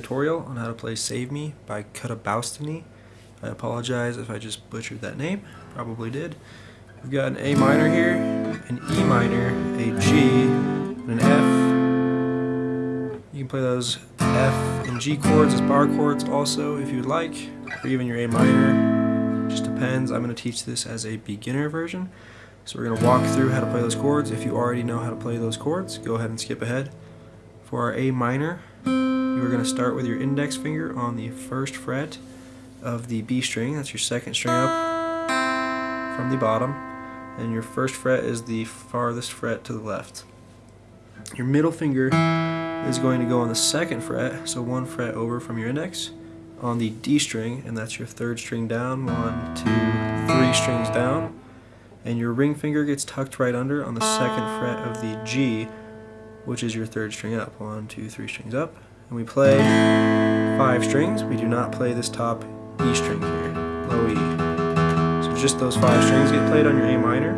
tutorial on how to play Save Me by Kutabaustany. I apologize if I just butchered that name, probably did. We've got an A minor here, an E minor, a G, and an F. You can play those F and G chords as bar chords also if you'd like, or even your A minor. Just depends. I'm going to teach this as a beginner version. So we're going to walk through how to play those chords. If you already know how to play those chords, go ahead and skip ahead. For our A minor, you are going to start with your index finger on the first fret of the B string. That's your second string up from the bottom. And your first fret is the farthest fret to the left. Your middle finger is going to go on the second fret, so one fret over from your index, on the D string, and that's your third string down, one, two, three strings down. And your ring finger gets tucked right under on the second fret of the G, which is your third string up. One, two, three strings up. And we play five strings. We do not play this top E string here, low E. So just those five strings get played on your A minor.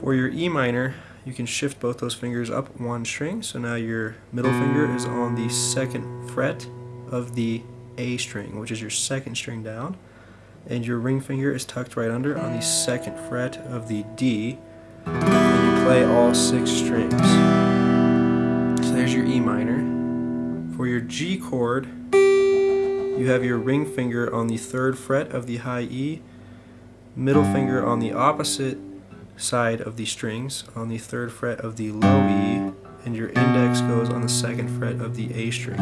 For your E minor, you can shift both those fingers up one string. So now your middle finger is on the second fret of the A string, which is your second string down. And your ring finger is tucked right under on the second fret of the D. And you play all six strings. G chord, you have your ring finger on the third fret of the high E, middle finger on the opposite side of the strings on the third fret of the low E, and your index goes on the second fret of the A string.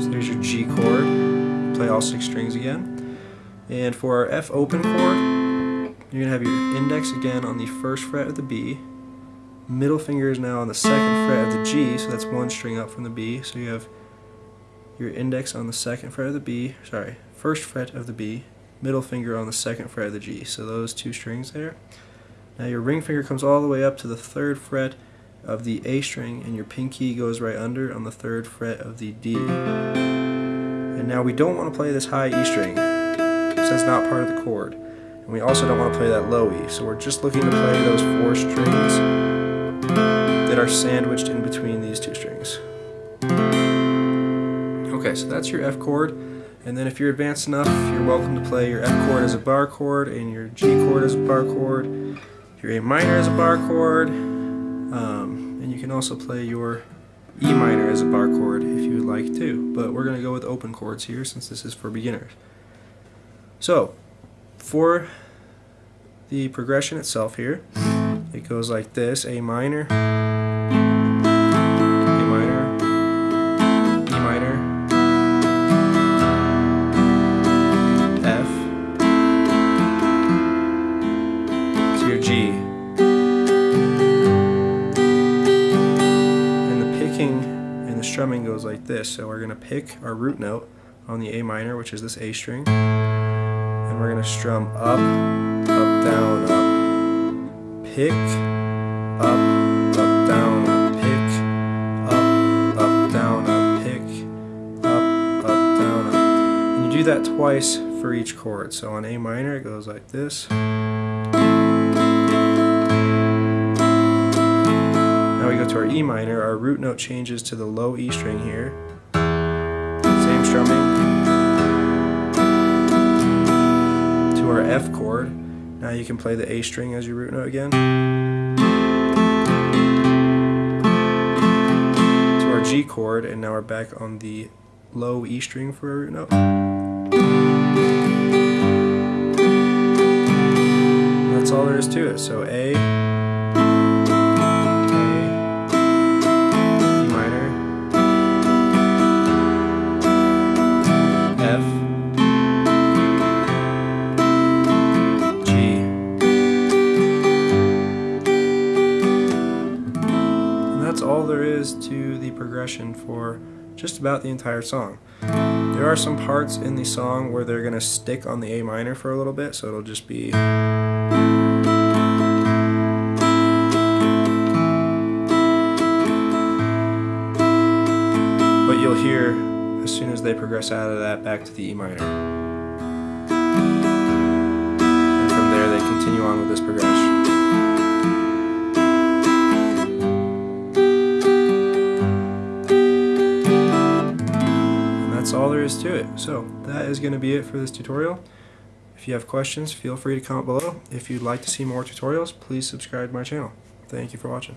So there's your G chord. Play all six strings again. And for our F open chord, you're going to have your index again on the first fret of the B. Middle finger is now on the second fret of the G, so that's one string up from the B. So you have your index on the second fret of the B, sorry, first fret of the B, middle finger on the second fret of the G. So those two strings there. Now your ring finger comes all the way up to the third fret of the A string and your pinky goes right under on the third fret of the D. And now we don't want to play this high E string because that's not part of the chord. And we also don't want to play that low E. So we're just looking to play those four strings that are sandwiched in between these two strings. Okay, so that's your F chord. And then if you're advanced enough, you're welcome to play your F chord as a bar chord and your G chord as a bar chord, your A minor as a bar chord, um, and you can also play your E minor as a bar chord if you would like to. But we're going to go with open chords here since this is for beginners. So, for the progression itself here, it goes like this, A minor, A minor, E minor, F, to your G. And the picking and the strumming goes like this. So we're going to pick our root note on the A minor, which is this A string, and we're going to strum up, up, down, up, pick, up, up, down, up, pick, up, up, down, up, pick, up, up, down, up. And you do that twice for each chord. So on A minor it goes like this. Now we go to our E minor, our root note changes to the low E string here. Same strumming. To our F chord. Now you can play the A string as your root note again. To our G chord, and now we're back on the low E string for a root note. That's all there is to it. So A, progression for just about the entire song. There are some parts in the song where they're going to stick on the A minor for a little bit, so it'll just be... But you'll hear, as soon as they progress out of that, back to the E minor. So that is going to be it for this tutorial. If you have questions, feel free to comment below. If you'd like to see more tutorials, please subscribe to my channel. Thank you for watching.